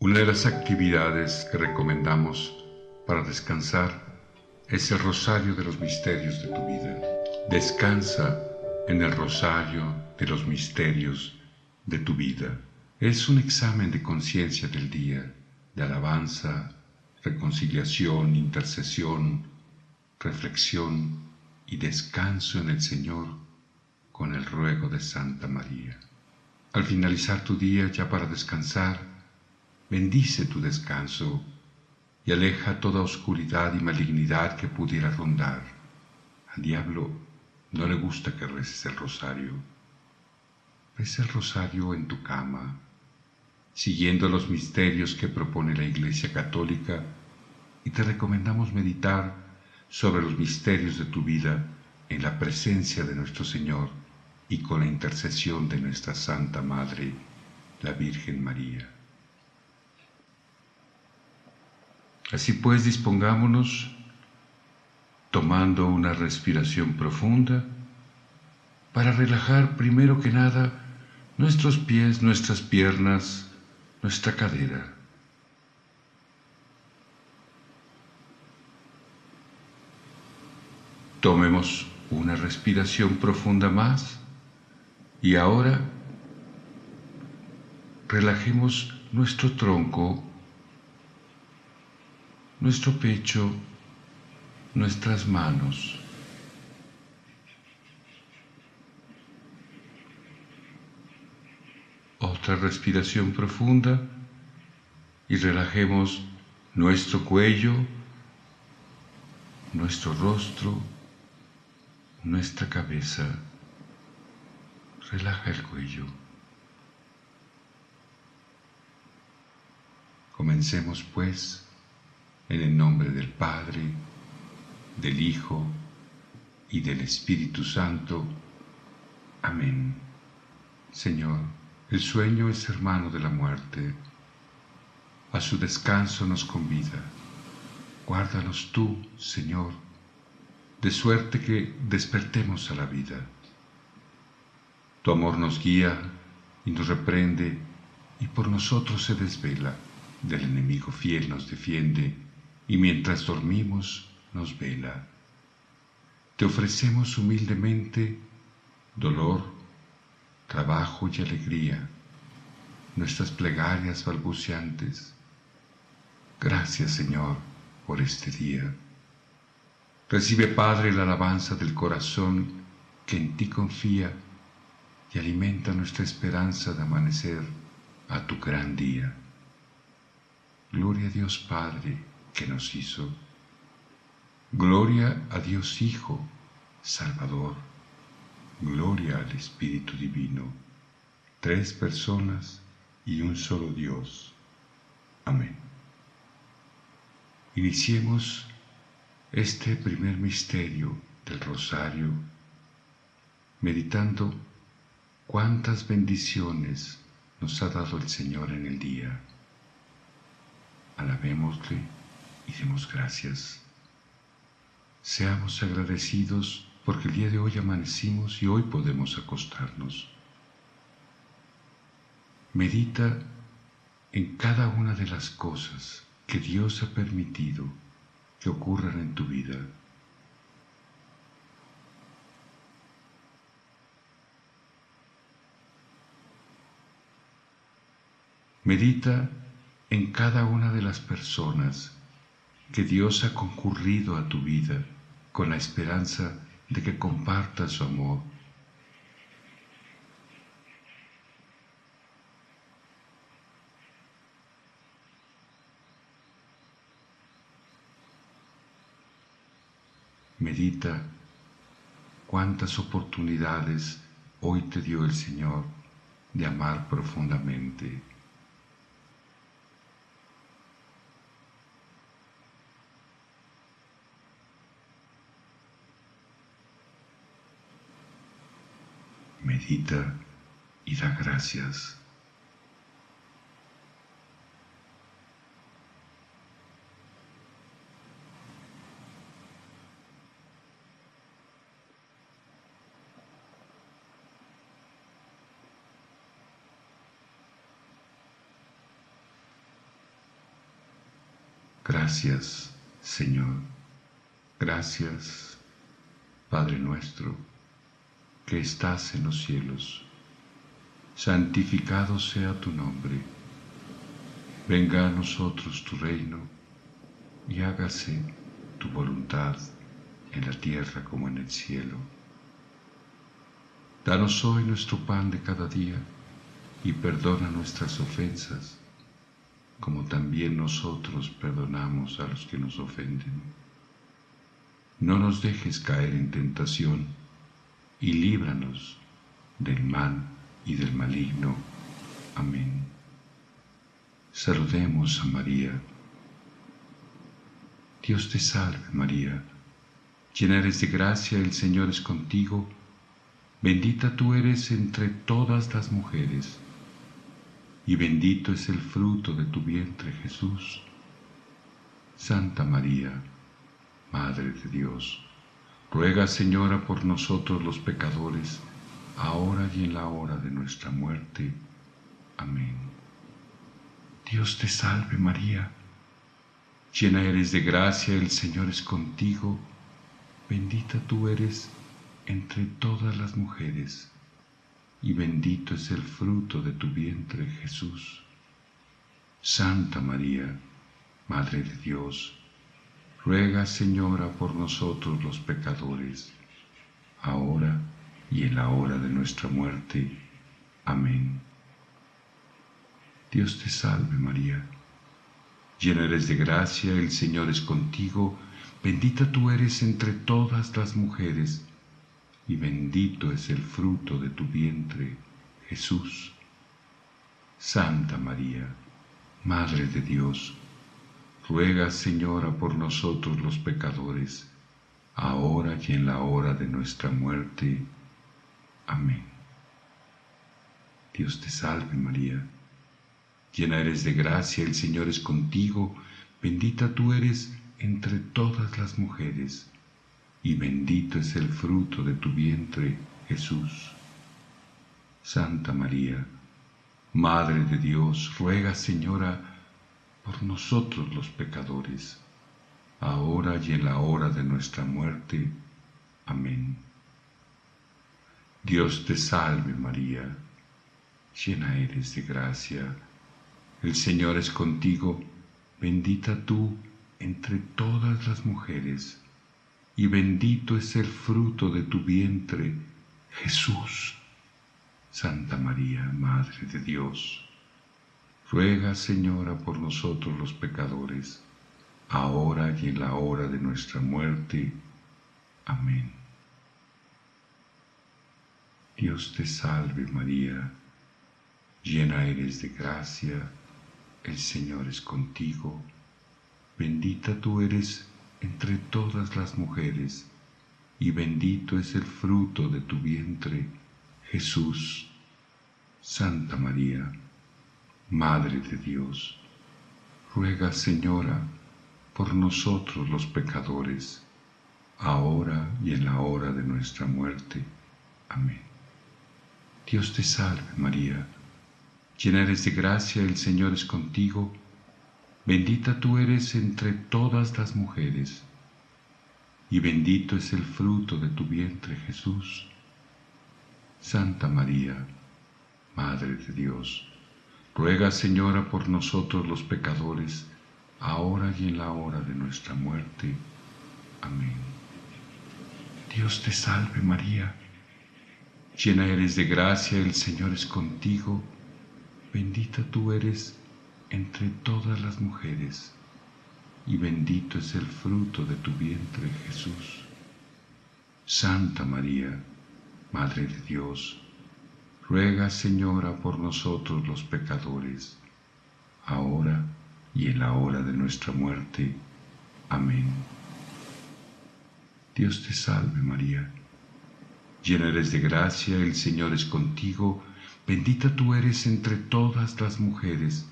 Una de las actividades que recomendamos para descansar es el rosario de los misterios de tu vida. Descansa en el rosario de los misterios de tu vida. Es un examen de conciencia del día, de alabanza, reconciliación, intercesión, reflexión y descanso en el Señor con el ruego de Santa María. Al finalizar tu día ya para descansar, bendice tu descanso y aleja toda oscuridad y malignidad que pudiera rondar. Al diablo no le gusta que reces el rosario. Reza el rosario en tu cama, siguiendo los misterios que propone la Iglesia Católica y te recomendamos meditar sobre los misterios de tu vida en la presencia de nuestro Señor y con la intercesión de nuestra Santa Madre, la Virgen María. Así pues, dispongámonos tomando una respiración profunda para relajar primero que nada nuestros pies, nuestras piernas, nuestra cadera. Tomemos una respiración profunda más y ahora relajemos nuestro tronco nuestro pecho, nuestras manos. Otra respiración profunda y relajemos nuestro cuello, nuestro rostro, nuestra cabeza. Relaja el cuello. Comencemos pues en el nombre del Padre, del Hijo y del Espíritu Santo. Amén. Señor, el sueño es hermano de la muerte. A su descanso nos convida. Guárdanos tú, Señor, de suerte que despertemos a la vida. Tu amor nos guía y nos reprende y por nosotros se desvela. Del enemigo fiel nos defiende y mientras dormimos nos vela. Te ofrecemos humildemente dolor, trabajo y alegría, nuestras plegarias balbuceantes. Gracias, Señor, por este día. Recibe, Padre, la alabanza del corazón que en ti confía y alimenta nuestra esperanza de amanecer a tu gran día. Gloria a Dios Padre, que nos hizo. Gloria a Dios Hijo, Salvador. Gloria al Espíritu Divino. Tres personas y un solo Dios. Amén. Iniciemos este primer misterio del rosario meditando cuántas bendiciones nos ha dado el Señor en el día. Alabémosle y demos gracias. Seamos agradecidos porque el día de hoy amanecimos y hoy podemos acostarnos. Medita en cada una de las cosas que Dios ha permitido que ocurran en tu vida. Medita en cada una de las personas que Dios ha concurrido a tu vida con la esperanza de que compartas su amor. Medita cuántas oportunidades hoy te dio el Señor de amar profundamente. Y da gracias. Gracias, Señor. Gracias, Padre nuestro, que estás en los cielos. Santificado sea tu nombre. Venga a nosotros tu reino y hágase tu voluntad en la tierra como en el cielo. Danos hoy nuestro pan de cada día y perdona nuestras ofensas como también nosotros perdonamos a los que nos ofenden. No nos dejes caer en tentación y líbranos del mal y del maligno. Amén. Saludemos a María. Dios te salve María, llena eres de gracia, el Señor es contigo, bendita tú eres entre todas las mujeres y bendito es el fruto de tu vientre Jesús. Santa María, Madre de Dios, ruega Señora por nosotros los pecadores, ahora y en la hora de nuestra muerte. Amén. Dios te salve María, llena eres de gracia, el Señor es contigo, bendita tú eres entre todas las mujeres y bendito es el fruto de tu vientre, Jesús. Santa María, Madre de Dios, ruega, Señora, por nosotros los pecadores, ahora y en la hora de nuestra muerte. Amén. Dios te salve, María. Llena eres de gracia, el Señor es contigo, bendita tú eres entre todas las mujeres, y bendito es el fruto de tu vientre, Jesús. Santa María, Madre de Dios, ruega, Señora, por nosotros los pecadores, ahora y en la hora de nuestra muerte. Amén. Dios te salve María, llena eres de gracia, el Señor es contigo, bendita tú eres entre todas las mujeres y bendito es el fruto de tu vientre, Jesús. Santa María, Madre de Dios, ruega, Señora, por nosotros los pecadores, ahora y en la hora de nuestra muerte. Amén. Dios te salve María, llena eres de gracia, el Señor es contigo, bendita tú entre todas las mujeres, y bendito es el fruto de tu vientre, Jesús. Santa María, Madre de Dios, ruega, Señora, por nosotros los pecadores, ahora y en la hora de nuestra muerte. Amén. Dios te salve María, llena eres de gracia, el Señor es contigo, bendita tú eres entre todas las mujeres, y bendito es el fruto de tu vientre, Jesús. Santa María, Madre de Dios, ruega, Señora, por nosotros los pecadores, ahora y en la hora de nuestra muerte. Amén. Dios te salve, María, llena eres de gracia, el Señor es contigo, Bendita tú eres entre todas las mujeres, y bendito es el fruto de tu vientre Jesús. Santa María, Madre de Dios, ruega Señora por nosotros los pecadores, ahora y en la hora de nuestra muerte. Amén. Dios te salve María, llena eres de gracia, el Señor es contigo, bendita tú eres entre todas las mujeres, y bendito es el fruto de tu vientre, Jesús. Santa María, Madre de Dios, ruega, Señora, por nosotros los pecadores, ahora y en la hora de nuestra muerte. Amén. Dios te salve María, llena eres de gracia, el Señor es contigo, bendita tú eres entre todas las mujeres,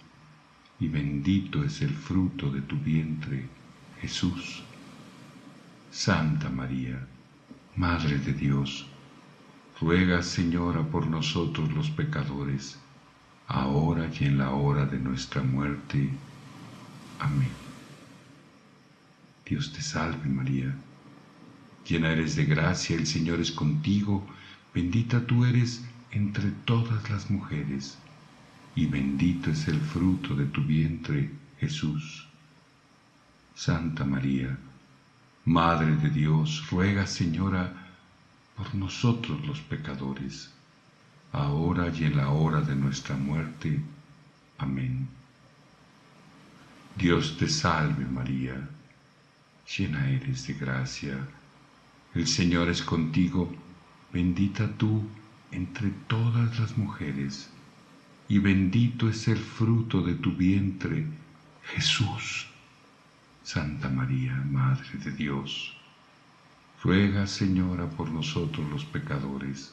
y bendito es el fruto de tu vientre, Jesús. Santa María, Madre de Dios, ruega, Señora, por nosotros los pecadores, ahora y en la hora de nuestra muerte. Amén. Dios te salve María. Llena eres de gracia, el Señor es contigo, bendita tú eres entre todas las mujeres, y bendito es el fruto de tu vientre, Jesús. Santa María, Madre de Dios, ruega, Señora, por nosotros los pecadores, ahora y en la hora de nuestra muerte. Amén. Dios te salve María, llena eres de gracia, el Señor es contigo, bendita tú entre todas las mujeres, y bendito es el fruto de tu vientre, Jesús. Santa María, Madre de Dios, ruega, Señora, por nosotros los pecadores,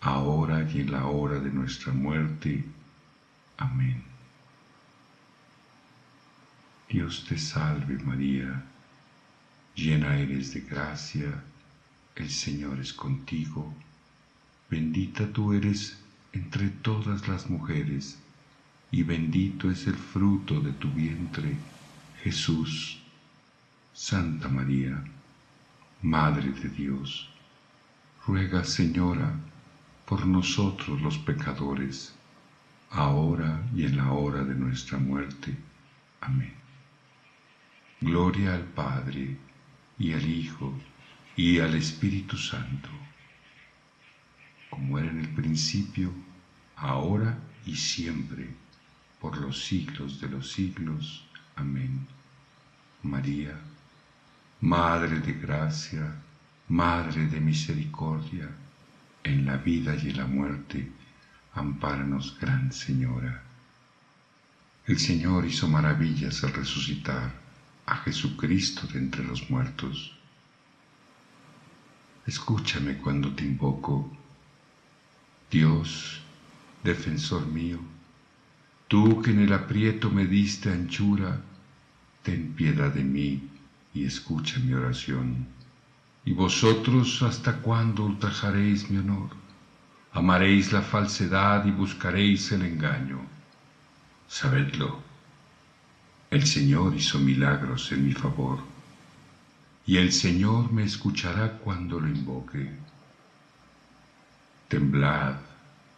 ahora y en la hora de nuestra muerte. Amén. Dios te salve María, llena eres de gracia, el Señor es contigo, bendita tú eres entre todas las mujeres, y bendito es el fruto de tu vientre, Jesús. Santa María, Madre de Dios, ruega, Señora, por nosotros los pecadores, ahora y en la hora de nuestra muerte. Amén. Gloria al Padre, y al Hijo, y al Espíritu Santo, como era en el principio, ahora y siempre, por los siglos de los siglos. Amén. María, Madre de gracia, Madre de misericordia, en la vida y en la muerte, ampáranos, Gran Señora. El Señor hizo maravillas al resucitar a Jesucristo de entre los muertos escúchame cuando te invoco. Dios, defensor mío, tú que en el aprieto me diste anchura, ten piedad de mí y escucha mi oración. Y vosotros hasta cuándo ultrajaréis mi honor, amaréis la falsedad y buscaréis el engaño. Sabedlo, el Señor hizo milagros en mi favor y el Señor me escuchará cuando lo invoque. Temblad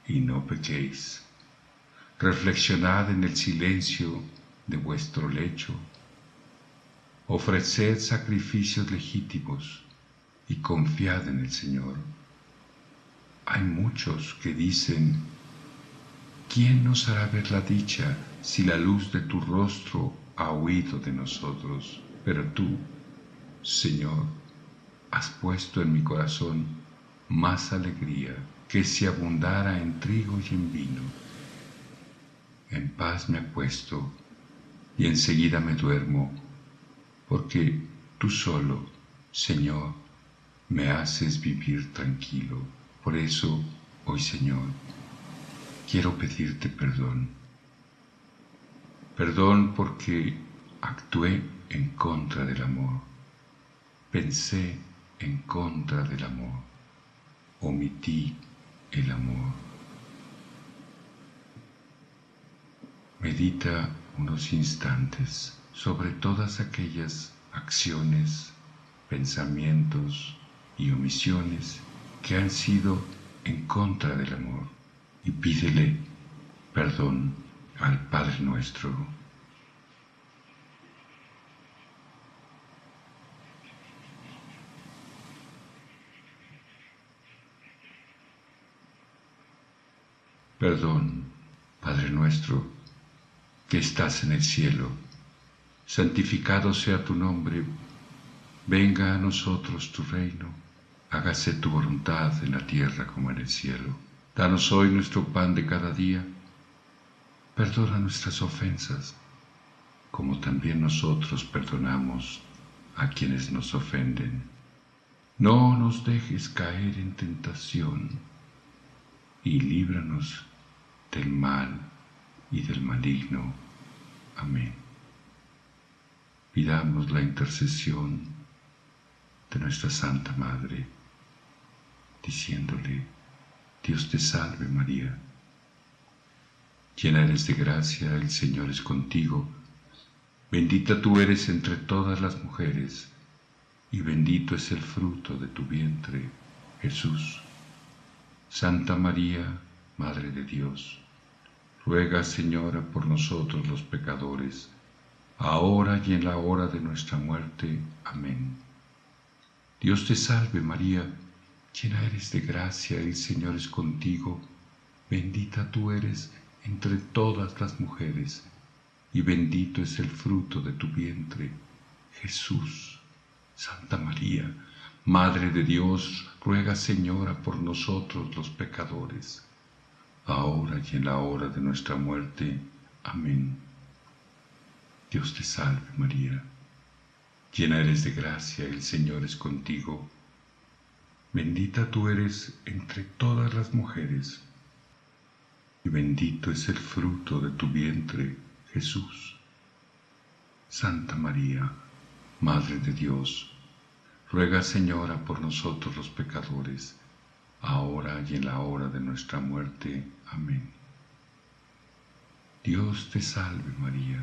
y no pequéis. Reflexionad en el silencio de vuestro lecho. Ofreced sacrificios legítimos y confiad en el Señor. Hay muchos que dicen, ¿quién nos hará ver la dicha si la luz de tu rostro ha huido de nosotros? Pero tú, Señor, has puesto en mi corazón más alegría que si abundara en trigo y en vino. En paz me acuesto y enseguida me duermo, porque tú solo, Señor, me haces vivir tranquilo. Por eso, hoy, Señor, quiero pedirte perdón. Perdón porque actué en contra del amor Pensé en contra del amor, omití el amor. Medita unos instantes sobre todas aquellas acciones, pensamientos y omisiones que han sido en contra del amor. Y pídele perdón al Padre nuestro. Perdón, Padre nuestro, que estás en el cielo, santificado sea tu nombre, venga a nosotros tu reino, hágase tu voluntad en la tierra como en el cielo. Danos hoy nuestro pan de cada día, perdona nuestras ofensas, como también nosotros perdonamos a quienes nos ofenden. No nos dejes caer en tentación y líbranos del mal y del maligno. Amén. Pidamos la intercesión de nuestra Santa Madre, diciéndole, Dios te salve María, llena eres de gracia, el Señor es contigo, Bendita tú eres entre todas las mujeres, y bendito es el fruto de tu vientre, Jesús. Santa María, Madre de Dios, ruega, Señora, por nosotros los pecadores, ahora y en la hora de nuestra muerte. Amén. Dios te salve, María, llena eres de gracia, el Señor es contigo, bendita tú eres entre todas las mujeres, y bendito es el fruto de tu vientre, Jesús. Santa María, Madre de Dios, ruega Señora por nosotros los pecadores, ahora y en la hora de nuestra muerte. Amén. Dios te salve María, llena eres de gracia, el Señor es contigo, bendita tú eres entre todas las mujeres, y bendito es el fruto de tu vientre, Jesús. Santa María, Madre de Dios, ruega Señora por nosotros los pecadores, ahora y en la hora de nuestra muerte. Amén. Dios te salve María,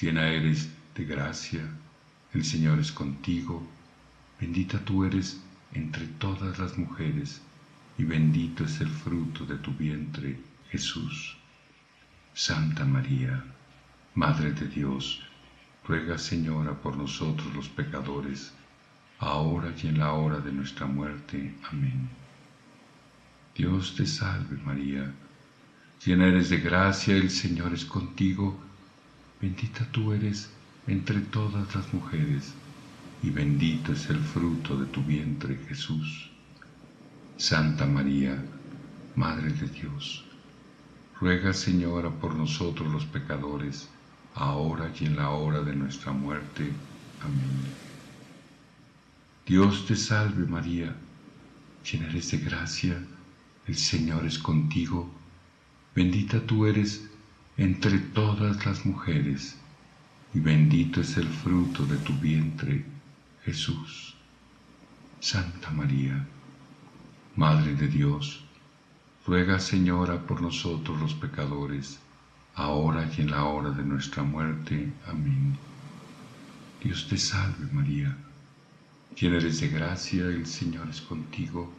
llena eres de gracia, el Señor es contigo, bendita tú eres entre todas las mujeres, y bendito es el fruto de tu vientre, Jesús. Santa María, Madre de Dios, ruega Señora por nosotros los pecadores, ahora y en la hora de nuestra muerte. Amén. Dios te salve María, llena eres de gracia, el Señor es contigo, bendita tú eres entre todas las mujeres, y bendito es el fruto de tu vientre Jesús. Santa María, Madre de Dios, Ruega, Señora, por nosotros los pecadores, ahora y en la hora de nuestra muerte. Amén. Dios te salve María, llena eres de gracia, el Señor es contigo, bendita tú eres entre todas las mujeres, y bendito es el fruto de tu vientre, Jesús. Santa María, Madre de Dios, Ruega, Señora, por nosotros los pecadores, ahora y en la hora de nuestra muerte. Amén. Dios te salve María, llena eres de gracia, el Señor es contigo,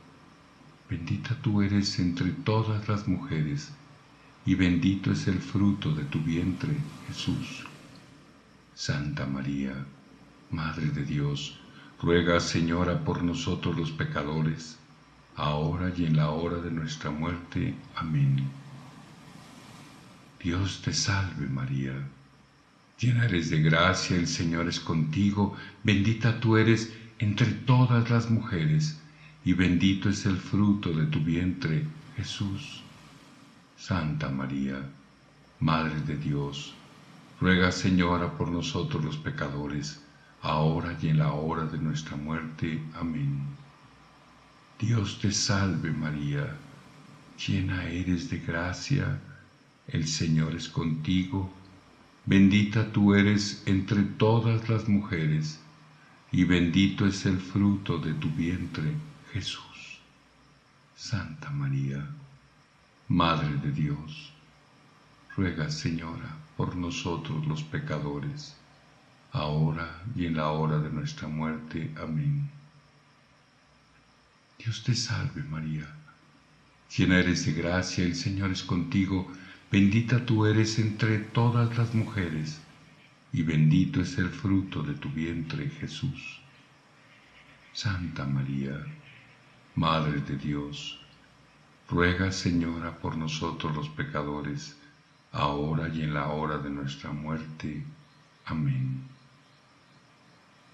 bendita tú eres entre todas las mujeres, y bendito es el fruto de tu vientre, Jesús. Santa María, Madre de Dios, ruega, Señora, por nosotros los pecadores, ahora y en la hora de nuestra muerte. Amén. Dios te salve María, llena eres de gracia, el Señor es contigo, bendita tú eres entre todas las mujeres, y bendito es el fruto de tu vientre, Jesús. Santa María, Madre de Dios, ruega Señora por nosotros los pecadores, ahora y en la hora de nuestra muerte. Amén. Dios te salve María, llena eres de gracia, el Señor es contigo, bendita tú eres entre todas las mujeres, y bendito es el fruto de tu vientre, Jesús. Santa María, Madre de Dios, ruega Señora por nosotros los pecadores, ahora y en la hora de nuestra muerte. Amén. Dios te salve María, llena eres de gracia, el Señor es contigo, bendita tú eres entre todas las mujeres, y bendito es el fruto de tu vientre Jesús. Santa María, Madre de Dios, ruega Señora por nosotros los pecadores, ahora y en la hora de nuestra muerte. Amén.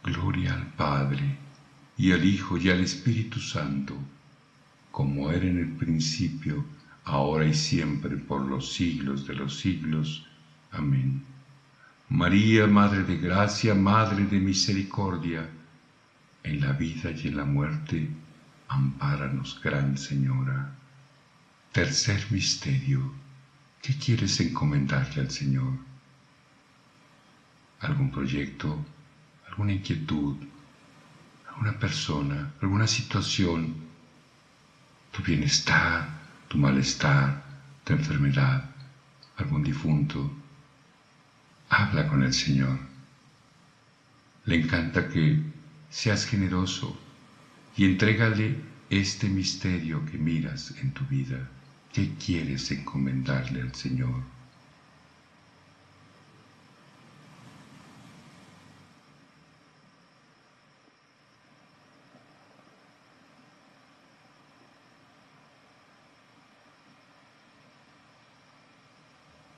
Gloria al Padre, y al Hijo y al Espíritu Santo, como era en el principio, ahora y siempre, por los siglos de los siglos. Amén. María, Madre de Gracia, Madre de Misericordia, en la vida y en la muerte, ampáranos, Gran Señora. Tercer Misterio. ¿Qué quieres encomendarle al Señor? ¿Algún proyecto? ¿Alguna inquietud? una persona, alguna situación, tu bienestar, tu malestar, tu enfermedad, algún difunto. Habla con el Señor. Le encanta que seas generoso y entrégale este misterio que miras en tu vida. ¿Qué quieres encomendarle al Señor?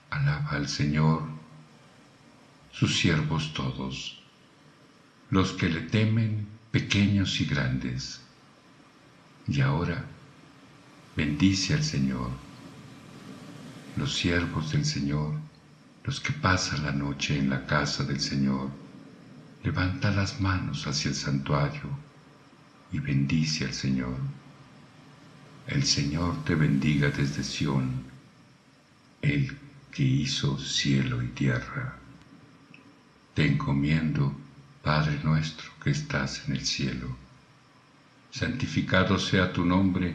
Alaba al Señor, sus siervos todos, los que le temen, pequeños y grandes. Y ahora, bendice al Señor, los siervos del Señor, los que pasan la noche en la casa del Señor. Levanta las manos hacia el santuario y bendice al Señor. El Señor te bendiga desde Sión, el que hizo cielo y tierra. Te encomiendo, Padre nuestro que estás en el cielo. Santificado sea tu nombre,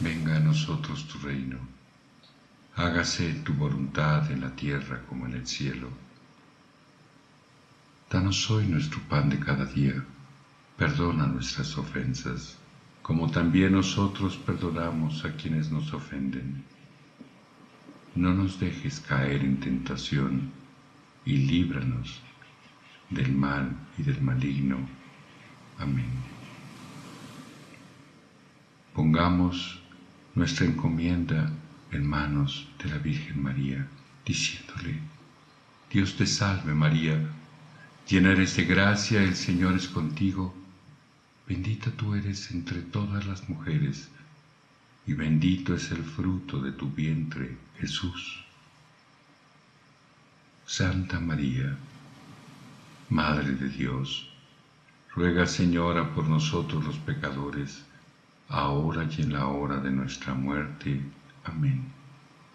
venga a nosotros tu reino. Hágase tu voluntad en la tierra como en el cielo. Danos hoy nuestro pan de cada día. Perdona nuestras ofensas, como también nosotros perdonamos a quienes nos ofenden no nos dejes caer en tentación y líbranos del mal y del maligno. Amén. Pongamos nuestra encomienda en manos de la Virgen María, diciéndole, Dios te salve María, llena eres de gracia, el Señor es contigo, bendita tú eres entre todas las mujeres, y bendito es el fruto de tu vientre, Jesús. Santa María, Madre de Dios, ruega Señora por nosotros los pecadores, ahora y en la hora de nuestra muerte. Amén.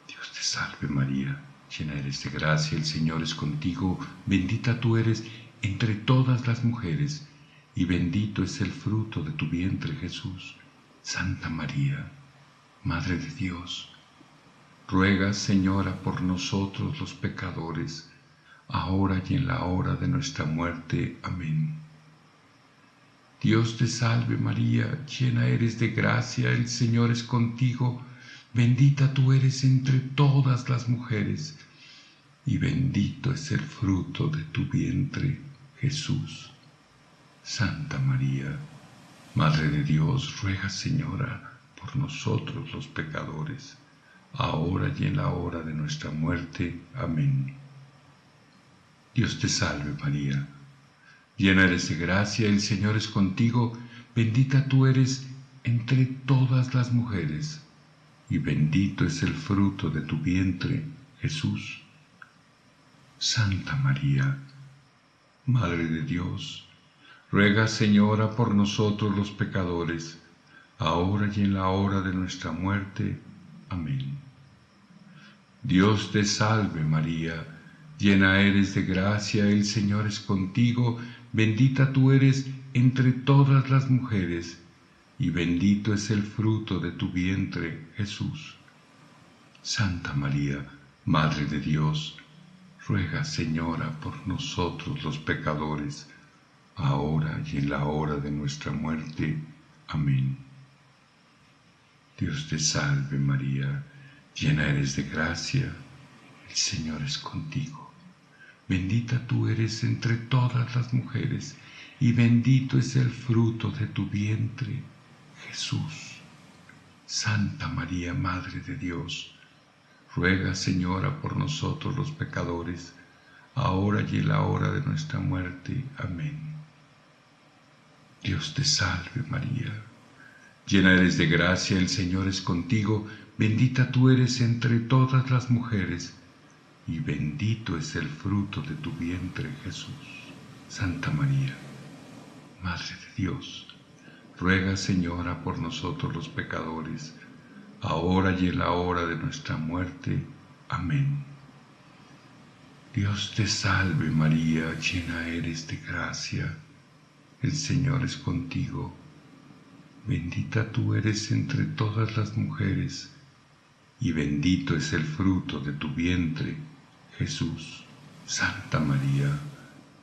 Dios te salve María, llena eres de gracia, el Señor es contigo, bendita tú eres entre todas las mujeres, y bendito es el fruto de tu vientre Jesús. Santa María, Madre de Dios, ruega, Señora, por nosotros los pecadores, ahora y en la hora de nuestra muerte. Amén. Dios te salve María, llena eres de gracia, el Señor es contigo, bendita tú eres entre todas las mujeres, y bendito es el fruto de tu vientre, Jesús. Santa María, Madre de Dios, ruega, Señora, por nosotros los pecadores, ahora y en la hora de nuestra muerte. Amén. Dios te salve María, llena eres de gracia, el Señor es contigo, bendita tú eres entre todas las mujeres, y bendito es el fruto de tu vientre, Jesús. Santa María, Madre de Dios, ruega Señora por nosotros los pecadores, ahora y en la hora de nuestra muerte. Amén. Dios te salve María, llena eres de gracia, el Señor es contigo, bendita tú eres entre todas las mujeres, y bendito es el fruto de tu vientre, Jesús. Santa María, Madre de Dios, ruega, Señora, por nosotros los pecadores, ahora y en la hora de nuestra muerte. Amén. Dios te salve María, llena eres de gracia, el Señor es contigo. Bendita tú eres entre todas las mujeres, y bendito es el fruto de tu vientre, Jesús. Santa María, Madre de Dios, ruega, Señora, por nosotros los pecadores, ahora y en la hora de nuestra muerte. Amén. Dios te salve María Llena eres de gracia, el Señor es contigo, bendita tú eres entre todas las mujeres, y bendito es el fruto de tu vientre, Jesús. Santa María, Madre de Dios, ruega, Señora, por nosotros los pecadores, ahora y en la hora de nuestra muerte. Amén. Dios te salve María, llena eres de gracia, el Señor es contigo Bendita tú eres entre todas las mujeres, y bendito es el fruto de tu vientre, Jesús. Santa María,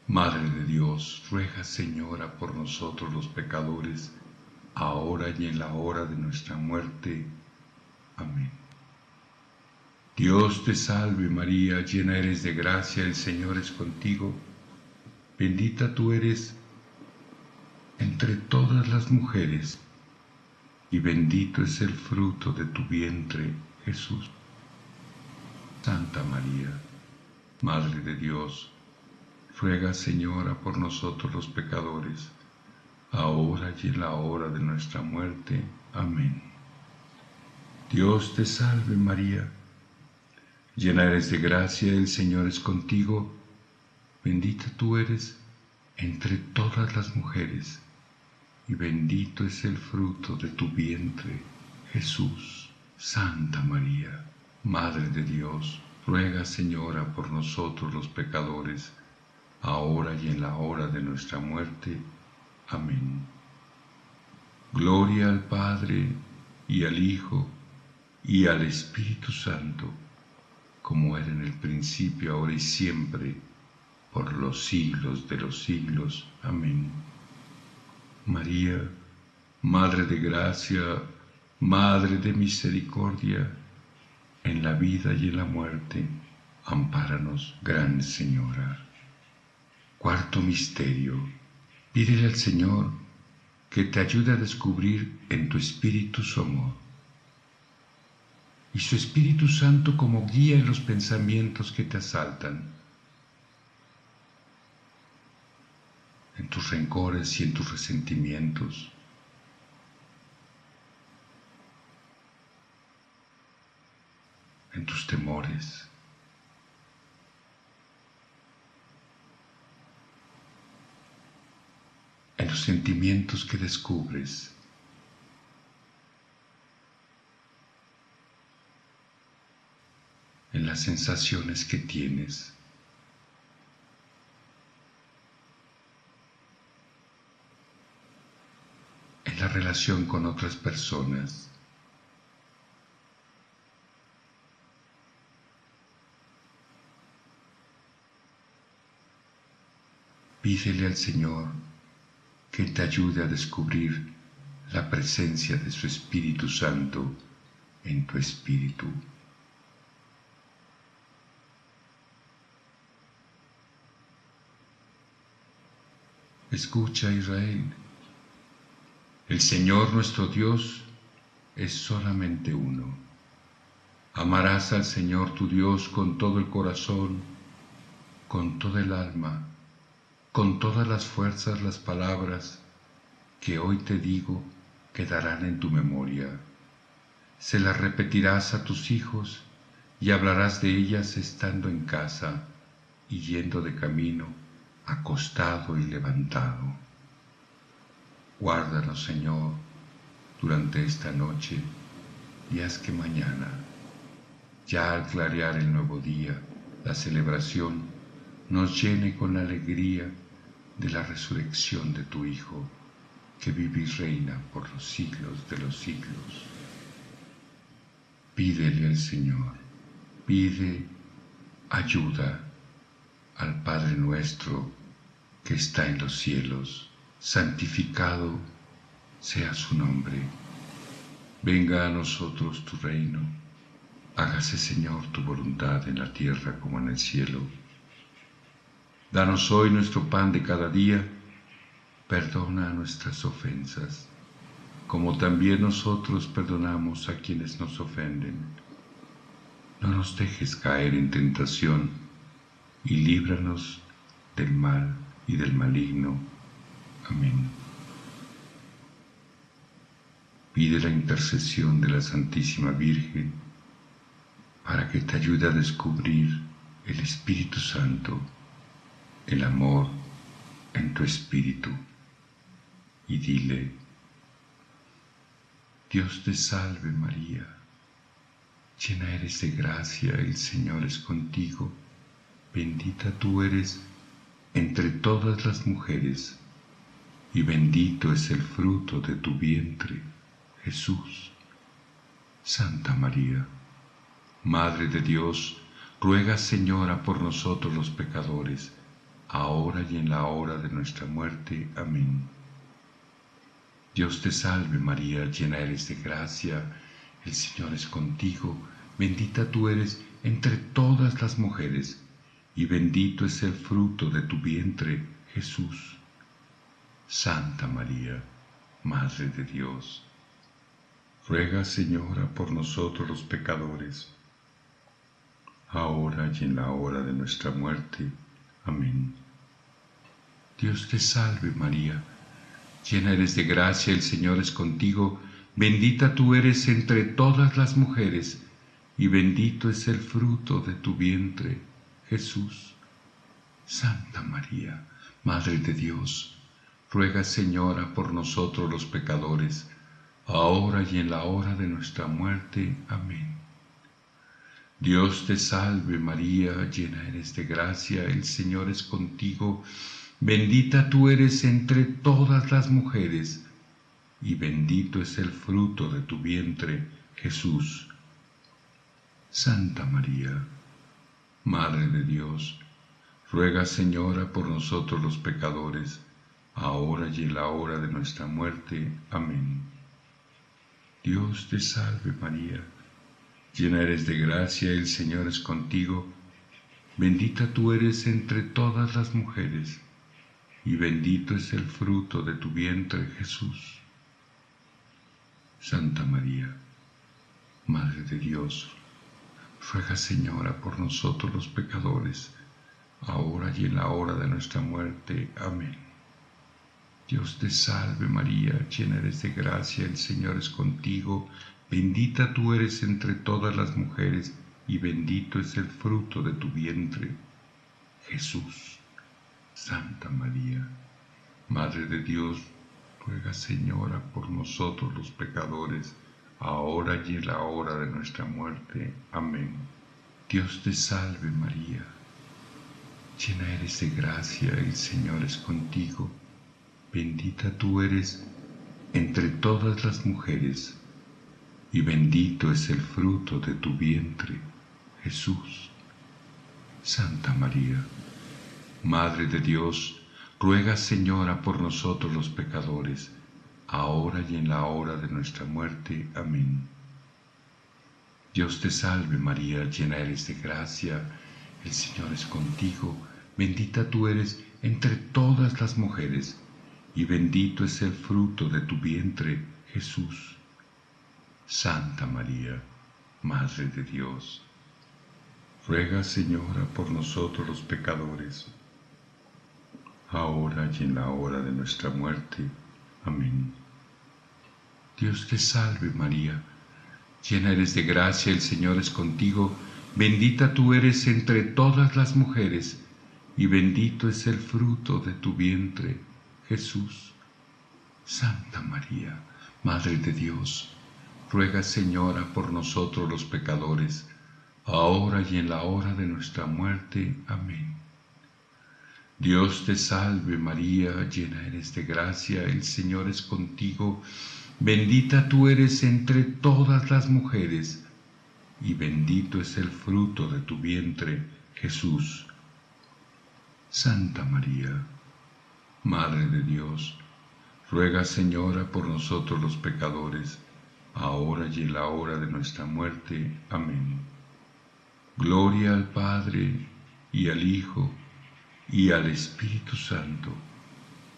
Madre de Dios, ruega Señora por nosotros los pecadores, ahora y en la hora de nuestra muerte. Amén. Dios te salve María, llena eres de gracia, el Señor es contigo, bendita tú eres entre todas las mujeres, y bendito es el fruto de tu vientre, Jesús. Santa María, Madre de Dios, ruega Señora por nosotros los pecadores, ahora y en la hora de nuestra muerte. Amén. Dios te salve María, llena eres de gracia, el Señor es contigo, bendita tú eres entre todas las mujeres, y bendito es el fruto de tu vientre, Jesús. Santa María, Madre de Dios, ruega Señora por nosotros los pecadores, ahora y en la hora de nuestra muerte. Amén. Gloria al Padre y al Hijo y al Espíritu Santo, como era en el principio, ahora y siempre, por los siglos de los siglos. Amén. María, Madre de Gracia, Madre de Misericordia, en la vida y en la muerte, ampáranos, Gran Señora. Cuarto Misterio. Pídele al Señor que te ayude a descubrir en tu espíritu su amor y su Espíritu Santo como guía en los pensamientos que te asaltan, en tus rencores y en tus resentimientos. En tus temores. en los sentimientos que descubres. en las sensaciones que tienes. en la relación con otras personas. Pídele al Señor que te ayude a descubrir la presencia de su Espíritu Santo en tu espíritu. Escucha Israel, el Señor nuestro Dios es solamente uno. Amarás al Señor tu Dios con todo el corazón, con toda el alma, con todas las fuerzas las palabras que hoy te digo quedarán en tu memoria. Se las repetirás a tus hijos y hablarás de ellas estando en casa y yendo de camino, acostado y levantado. Guárdanos, Señor, durante esta noche y haz que mañana, ya al clarear el nuevo día, la celebración nos llene con alegría de la resurrección de tu Hijo, que vive y reina por los siglos de los siglos. Pídele al Señor, pide ayuda al Padre nuestro que está en los cielos, santificado sea su nombre. Venga a nosotros tu reino, hágase Señor tu voluntad en la tierra como en el cielo. Danos hoy nuestro pan de cada día, perdona nuestras ofensas, como también nosotros perdonamos a quienes nos ofenden. No nos dejes caer en tentación y líbranos del mal y del maligno. Amén. Pide la intercesión de la Santísima Virgen para que te ayude a descubrir el Espíritu Santo el amor en tu espíritu y dile, Dios te salve María, llena eres de gracia, el Señor es contigo, bendita tú eres entre todas las mujeres, y bendito es el fruto de tu vientre, Jesús. Santa María, Madre de Dios, ruega Señora por nosotros los pecadores, ahora y en la hora de nuestra muerte. Amén. Dios te salve María, llena eres de gracia, el Señor es contigo, bendita tú eres entre todas las mujeres, y bendito es el fruto de tu vientre, Jesús. Santa María, Madre de Dios, ruega Señora por nosotros los pecadores, ahora y en la hora de nuestra muerte. Amén. Dios te salve María, llena eres de gracia, el Señor es contigo, bendita tú eres entre todas las mujeres, y bendito es el fruto de tu vientre, Jesús. Santa María, Madre de Dios, ruega Señora por nosotros los pecadores, ahora y en la hora de nuestra muerte. Amén. Dios te salve María, llena eres de gracia, el Señor es contigo, bendita tú eres entre todas las mujeres, y bendito es el fruto de tu vientre, Jesús. Santa María, Madre de Dios, ruega Señora por nosotros los pecadores, ahora y en la hora de nuestra muerte. Amén. Dios te salve María, llena eres de gracia, el Señor es contigo, bendita tú eres entre todas las mujeres, y bendito es el fruto de tu vientre, Jesús. Santa María, Madre de Dios, ruega Señora por nosotros los pecadores, ahora y en la hora de nuestra muerte. Amén. Dios te salve María, llena eres de gracia, el Señor es contigo, Bendita tú eres entre todas las mujeres, y bendito es el fruto de tu vientre, Jesús. Santa María, Madre de Dios, ruega Señora por nosotros los pecadores, ahora y en la hora de nuestra muerte. Amén. Dios te salve María, llena eres de gracia, el Señor es contigo, bendita tú eres entre todas las mujeres, y bendito es el fruto de tu vientre, Jesús. Santa María, Madre de Dios, ruega Señora por nosotros los pecadores, ahora y en la hora de nuestra muerte. Amén. Dios te salve María, llena eres de gracia, el Señor es contigo, bendita tú eres entre todas las mujeres, y bendito es el fruto de tu vientre, Jesús. Santa María, Madre de Dios, ruega Señora por nosotros los pecadores, ahora y en la hora de nuestra muerte. Amén. Dios te salve María, llena eres de gracia, el Señor es contigo, bendita tú eres entre todas las mujeres, y bendito es el fruto de tu vientre, Jesús. Santa María, Madre de Dios, ruega Señora por nosotros los pecadores, ahora y en la hora de nuestra muerte. Amén. Dios te salve María, llena eres de gracia, el Señor es contigo, bendita tú eres entre todas las mujeres, y bendito es el fruto de tu vientre, Jesús. Santa María, Madre de Dios, ruega Señora por nosotros los pecadores, ahora y en la hora de nuestra muerte. Amén. Gloria al Padre y al Hijo y al Espíritu Santo,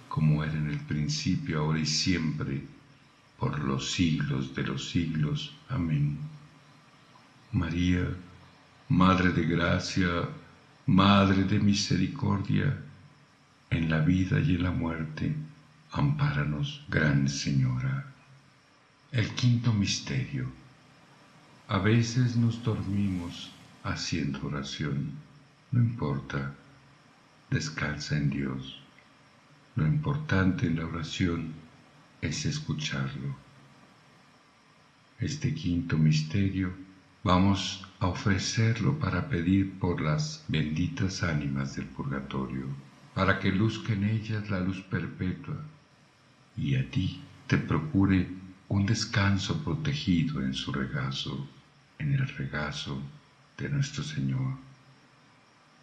como era en el principio, ahora y siempre, por los siglos de los siglos. Amén. María, Madre de Gracia, Madre de Misericordia, en la vida y en la muerte, ampáranos, Gran Señora. El quinto misterio. A veces nos dormimos haciendo oración. No importa, descansa en Dios. Lo importante en la oración es escucharlo. Este quinto misterio vamos a ofrecerlo para pedir por las benditas ánimas del purgatorio, para que luzca en ellas la luz perpetua y a ti te procure un descanso protegido en su regazo, en el regazo de nuestro Señor.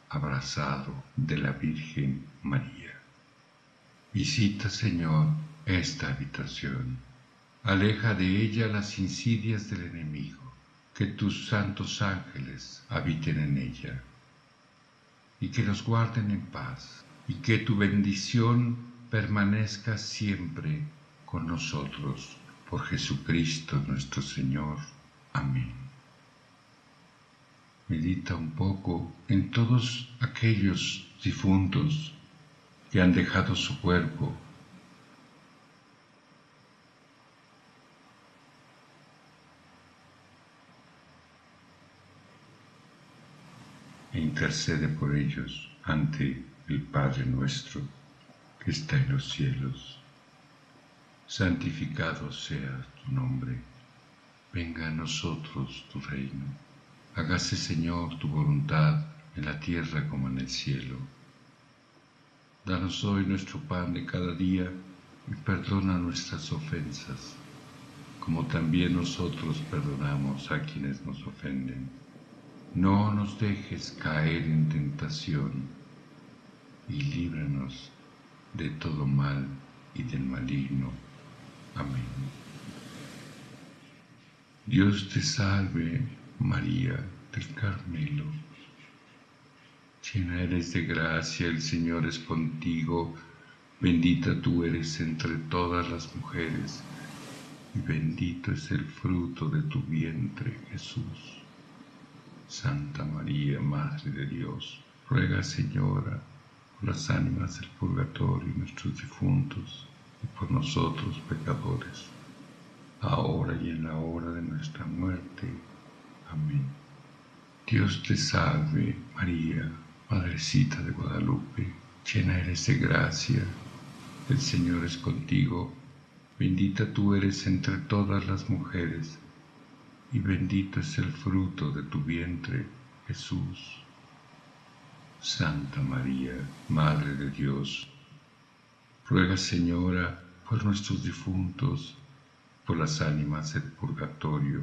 abrazado de la Virgen María. Visita, Señor, esta habitación. Aleja de ella las insidias del enemigo. Que tus santos ángeles habiten en ella y que nos guarden en paz y que tu bendición permanezca siempre con nosotros. Por Jesucristo nuestro Señor. Amén. Medita un poco en todos aquellos difuntos que han dejado su cuerpo e intercede por ellos ante el Padre nuestro que está en los cielos. Santificado sea tu nombre, venga a nosotros tu reino, hágase Señor tu voluntad en la tierra como en el cielo. Danos hoy nuestro pan de cada día y perdona nuestras ofensas, como también nosotros perdonamos a quienes nos ofenden. No nos dejes caer en tentación y líbranos de todo mal y del maligno. Amén. Dios te salve, María del Carmelo. Llena eres de gracia, el Señor es contigo, bendita tú eres entre todas las mujeres, y bendito es el fruto de tu vientre, Jesús. Santa María, Madre de Dios, ruega, Señora, por las ánimas del purgatorio y nuestros difuntos, por nosotros pecadores, ahora y en la hora de nuestra muerte. Amén. Dios te salve, María, Madrecita de Guadalupe, llena eres de gracia, el Señor es contigo, bendita tú eres entre todas las mujeres, y bendito es el fruto de tu vientre, Jesús. Santa María, Madre de Dios, ruega Señora por nuestros difuntos, por las ánimas del purgatorio,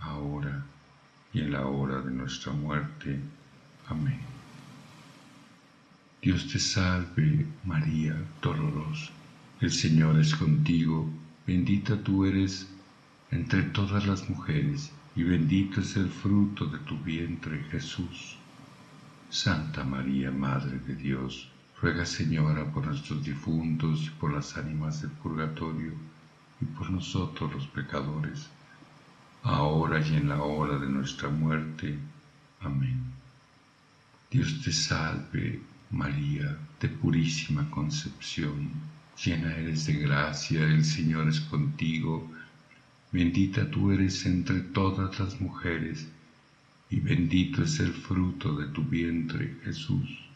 ahora y en la hora de nuestra muerte. Amén. Dios te salve, María dolorosa. El Señor es contigo, bendita tú eres entre todas las mujeres, y bendito es el fruto de tu vientre, Jesús. Santa María, Madre de Dios, ruega Señora por nuestros difuntos y por las ánimas del purgatorio y por nosotros los pecadores, ahora y en la hora de nuestra muerte. Amén. Dios te salve, María, de purísima concepción, llena eres de gracia, el Señor es contigo, Bendita tú eres entre todas las mujeres, y bendito es el fruto de tu vientre, Jesús.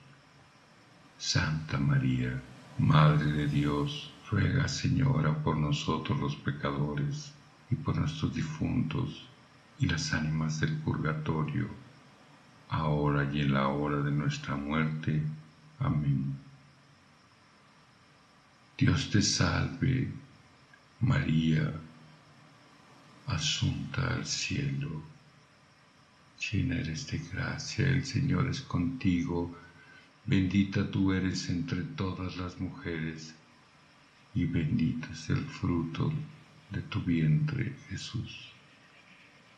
Santa María, Madre de Dios, ruega, Señora, por nosotros los pecadores, y por nuestros difuntos, y las ánimas del purgatorio, ahora y en la hora de nuestra muerte. Amén. Dios te salve, María, asunta al cielo. Llena eres de gracia, el Señor es contigo, bendita tú eres entre todas las mujeres, y bendito es el fruto de tu vientre, Jesús.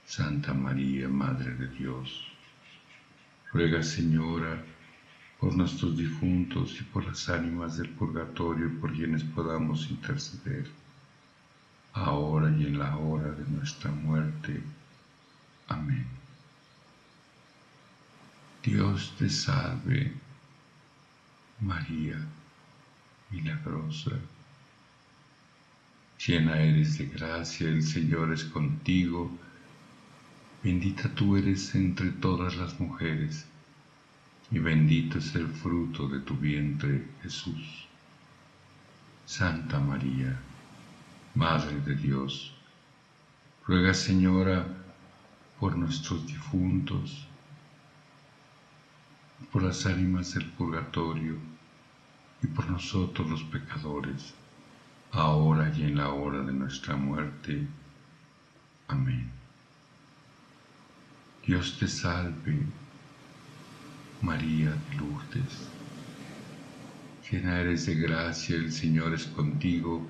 Santa María, Madre de Dios, ruega, Señora, por nuestros difuntos y por las ánimas del purgatorio por quienes podamos interceder ahora y en la hora de nuestra muerte. Amén. Dios te salve, María, milagrosa. Llena eres de gracia, el Señor es contigo. Bendita tú eres entre todas las mujeres, y bendito es el fruto de tu vientre, Jesús. Santa María, Madre de Dios, ruega Señora por nuestros difuntos, por las ánimas del purgatorio y por nosotros los pecadores, ahora y en la hora de nuestra muerte. Amén. Dios te salve, María de Lourdes. Llena eres de gracia, el Señor es contigo,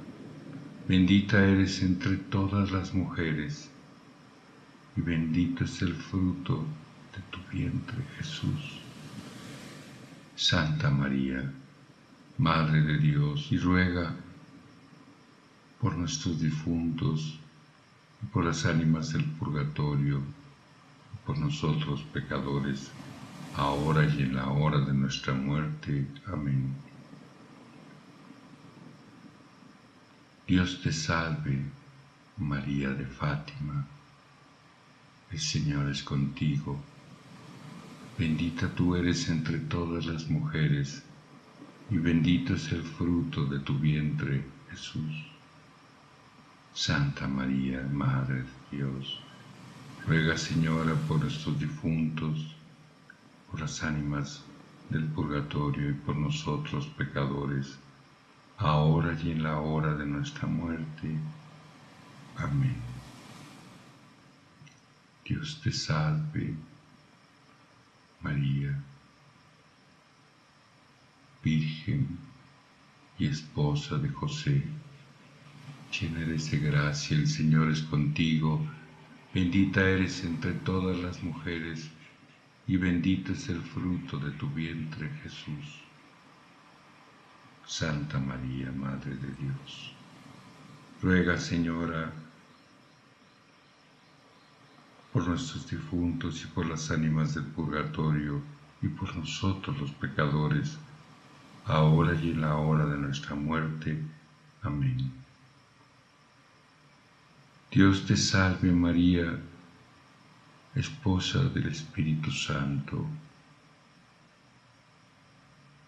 bendita eres entre todas las mujeres, y bendito es el fruto de tu vientre, Jesús. Santa María, Madre de Dios, y ruega por nuestros difuntos y por las ánimas del purgatorio, y por nosotros pecadores, ahora y en la hora de nuestra muerte. Amén. Dios te salve, María de Fátima, el Señor es contigo, bendita tú eres entre todas las mujeres, y bendito es el fruto de tu vientre, Jesús. Santa María, Madre de Dios, ruega Señora por nuestros difuntos, por las ánimas del purgatorio y por nosotros pecadores, ahora y en la hora de nuestra muerte. Amén. Dios te salve, María, Virgen y esposa de José, llena de gracia, el Señor es contigo, bendita eres entre todas las mujeres, y bendito es el fruto de tu vientre Jesús. Santa María, Madre de Dios, ruega Señora por nuestros difuntos y por las ánimas del purgatorio y por nosotros los pecadores, ahora y en la hora de nuestra muerte. Amén. Dios te salve María, esposa del Espíritu Santo.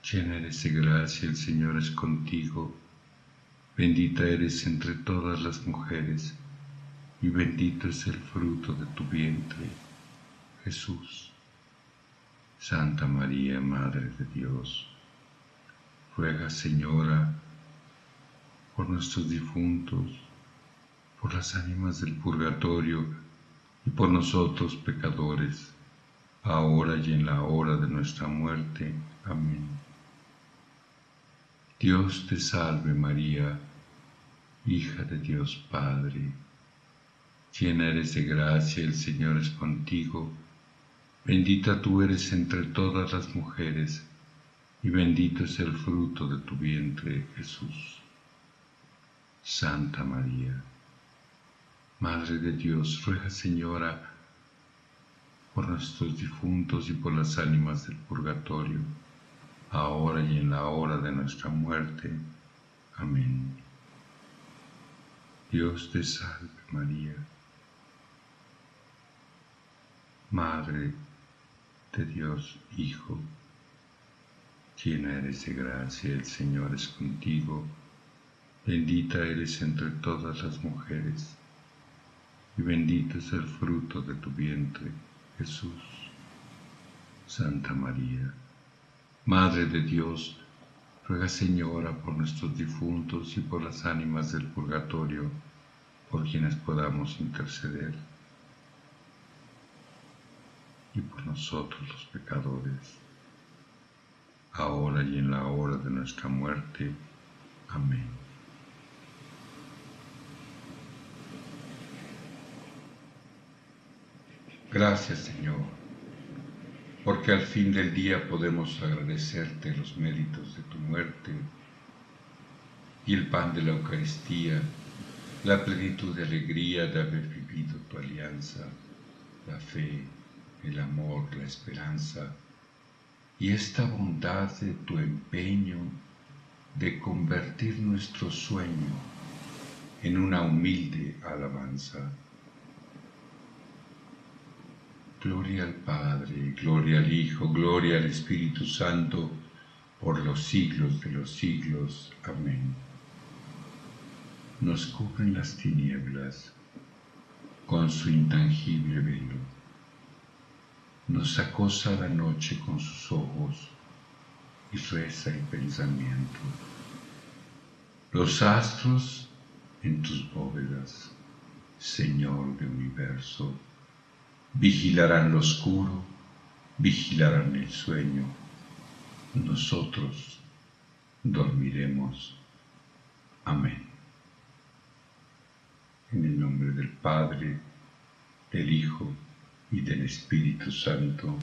Llena eres de gracia, el Señor es contigo, bendita eres entre todas las mujeres, y bendito es el fruto de tu vientre, Jesús. Santa María, Madre de Dios, ruega, Señora, por nuestros difuntos, por las ánimas del purgatorio, y por nosotros pecadores, ahora y en la hora de nuestra muerte. Amén. Dios te salve María, hija de Dios Padre, llena eres de gracia, el Señor es contigo, bendita tú eres entre todas las mujeres, y bendito es el fruto de tu vientre, Jesús. Santa María, Madre de Dios, ruega Señora por nuestros difuntos y por las ánimas del purgatorio, ahora y en la hora de nuestra muerte. Amén. Dios te salve María, Madre de Dios Hijo, llena eres de gracia, el Señor es contigo, bendita eres entre todas las mujeres y bendito es el fruto de tu vientre, Jesús. Santa María, Madre de Dios, ruega Señora por nuestros difuntos y por las ánimas del purgatorio, por quienes podamos interceder, y por nosotros los pecadores, ahora y en la hora de nuestra muerte. Amén. Gracias Señor, porque al fin del día podemos agradecerte los méritos de tu muerte y el pan de la Eucaristía, la plenitud de alegría de haber vivido tu alianza, la fe, el amor, la esperanza y esta bondad de tu empeño de convertir nuestro sueño en una humilde alabanza. Gloria al Padre, gloria al Hijo, gloria al Espíritu Santo, por los siglos de los siglos. Amén. Nos cubren las tinieblas con su intangible velo. Nos acosa la noche con sus ojos y reza el pensamiento. Los astros en tus bóvedas, Señor de universo, vigilarán lo oscuro vigilarán el sueño, nosotros dormiremos. Amén. En el nombre del Padre, del Hijo y del Espíritu Santo.